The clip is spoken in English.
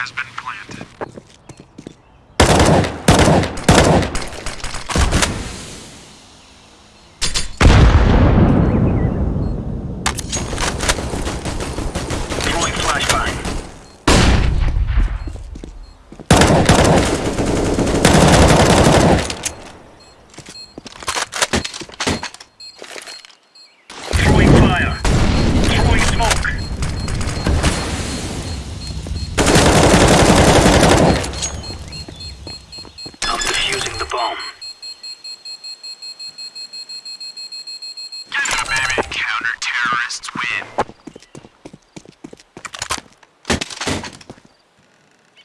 has been planted. Throwing. Fire. Throwing smoke. Bomb.